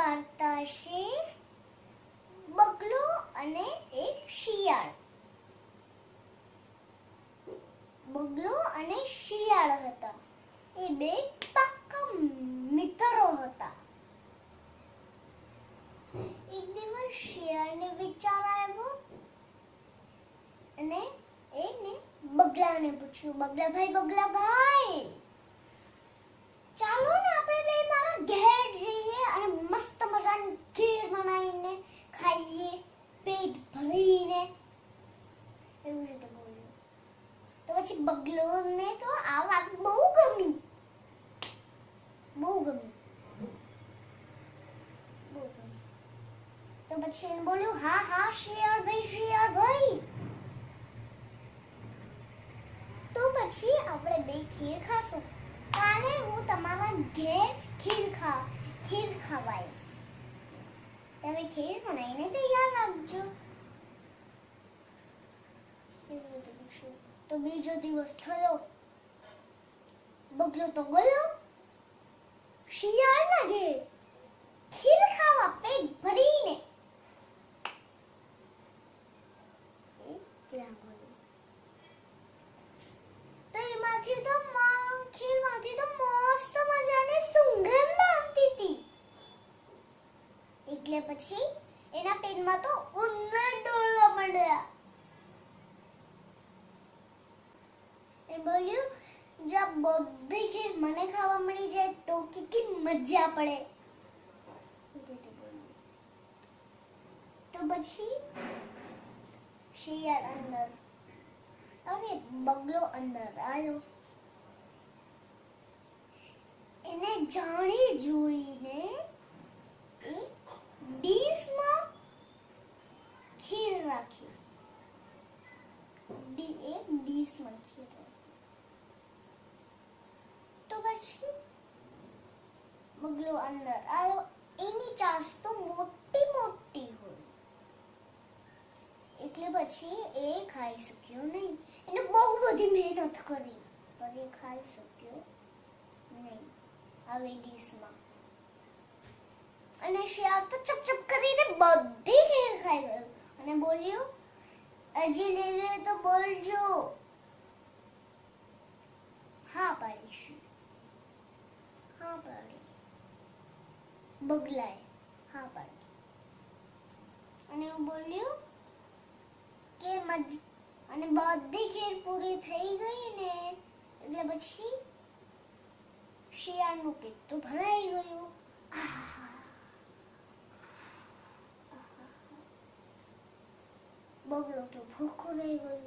વાર્તા બગલો અને એક શિયાળ. બગલો અને શિયાળ હતા. એ બે પાક્કા મિત્રો હતા. એક દિવસ શિયાળને વિચાર આવ્યો અને એને બગલાને પૂછ્યું બગલા ભાઈ બગલા ભાઈ ચાલો ને આપણે બે મારા ઘેર જઈએ અને મસ્ત મજાની ખીર બનાવીને ખાઈએ પેટ ભરીને એવી રીતે બોલ્યો તો પછી બગલોને તો આ વાત બહુ ગમી. બહુ ગમી. તો પછી એને બોલ્યું, હા હા શિયાળ ભાઈ શિયાળ ભાઈ. તો પછી આપણે બે ખીર ખાશું. કાલે હું તમારા ઘેર ખીર ખા, ખીર ખવાઈશ. તમે ખીર બનાવીને તૈયાર રાખજો. એવી રીતે તો બીજો દિવસ થયો. બગલો તો ગયો. શિયાળના ઘેર ખીર ખાવા પેટ ભરીને તો એમાંથી તો ખીરમાંથી તો મસ્ત મજાની એટલે પછી એના પેટમાં તો ઉંદર દોડવા માંડ્યા. બોલ્યું, જો બધી ખીર મને ખાવા મળી જાય તો કેટલી મજા પડે. એ. તો પછી શિયાળ અંદર અને બગલો અંદર આવ્યો એને જાણી જોઈને એક ડીશમાં ખીર રાખી. એક ડીશમાં ખીર રાખી. પછી બગલો અંદર આવ્યો એની ચાંચ તો મોટી મોટી હોય એટલે પછી એ ખાઈ શક્યો નહીં એને બહુ બધી મહેનત કરી પણ એ ખાઈ શક્યો નહીં આવી ડીશમાં અને શિયાળ તો ચપચપ કરીને બધી ખીર ખાઈ ગયો અને બોલ્યો હજી લેવી તો બોલજો હા પાડીશું હા પાડી બગલાએ અને હું બોલ્યું કે મજ, અને બધી ખીર પૂરી થઈ ગઈ ને, એટલે પછી શિયાળનું પેટ તો ભરાઈ ગયું. બગલો તો ભૂખો રહી ગયો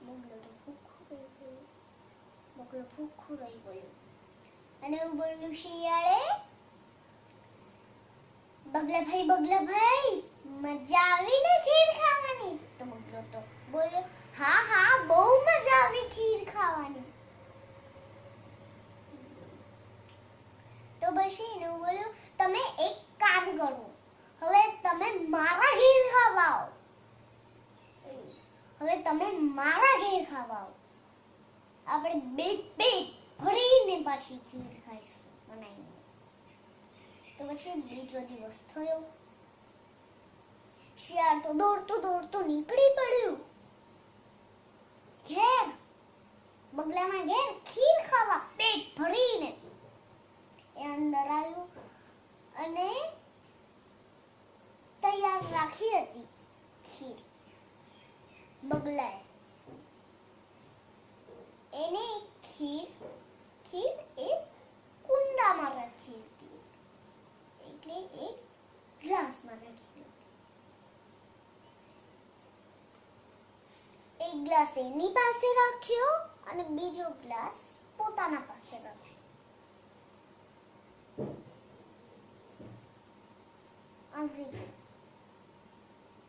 બગલો તો ભૂખો રહી ગયો બગલો ભૂખો રહી ગયો અને બોલ્યું શિયાળે બગલા ભાઈ બગલા ભાઈ મજા આવી ને ખીર ખાવાની તો બગલો તો બોલ્યો હા હા બહુ મજા આવી ખીર ખાવાની તો પછી એને બોલ્યો તમે એક કામ કરો હવે તમે મારા ઘેર ખાવા આવો હવે તમે મારા ઘેર ખાવા આવો આપણે બે બે ભરીને પાછી ખીર ખાઈશું બનાવીને. તો પછી બીજો દિવસ થયો શિયાળ તો દોડતો દોડતો નીકળી પડ્યું. ઘેર, બંગલામાં ઘેર ખીર ખાવા પેટ ભરીને એ અંદર આવ્યું અને તૈયાર રાખી હતી ખીર. બગલાએ એને ખીર ખીર એક કુંડામાં રાખી હતી એટલે એક ગ્લાસમાં રાખી હતી એક ગ્લાસ એની પાસે રાખ્યો અને બીજો ગ્લાસ પોતાના પાસે રાખ્યો આવી રીતે.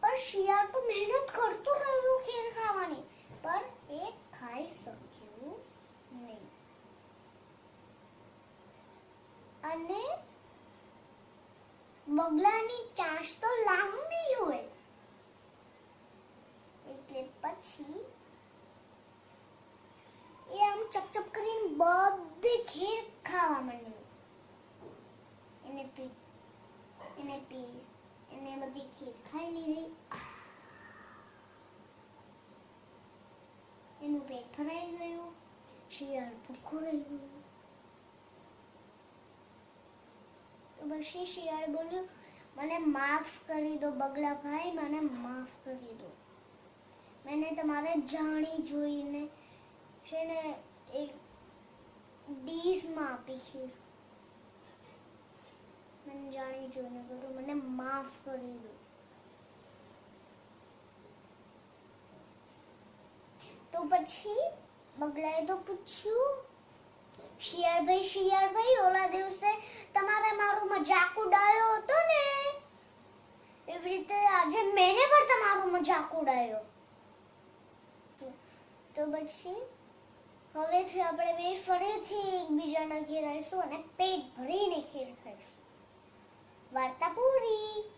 પણ શિયાળ તો મહેનત કરતો રહ્યો ખીર ખાવાની પણ એ ખાઈ શક્યું બગલાની ચાંચ તો લાંબી હોય. એટલે પછી એ આમ ચપચપ કરીને બધી ખીર ખાવા માંડ્યું. એને પી એને પી, એને બધી ખીર ખાઈ લીધી. એનું પેટ ભરાઈ ગયું. શિયાળ ભૂખું રહી ગયું. પછી શિયાળ બોલ્યું, મને માફ કરી દો બગલા ભાઈ મને માફ કરી દો. મેને તમારે જાણી જોઈને છે ને એક ડીશમાં આપી ખીર મને જાણી જોઈને કરું મને માફ કરી દો. તો પછી બગલાએ તો પૂછ્યું, શિયાળભાઈ શિયાળભાઈ, ઓલા દિવસે તમારે મારું મજાક ઉડાયો હતો ને? એવી રીતે આજે મેને પણ તમારો મજાક ઉડાયો. તો પછી હવેથી આપણે બે ફરીથી એકબીજાના ઘેર આવીશું અને પેટ ભરીને ખીર ખાઈશું. વાર્તા પૂરી.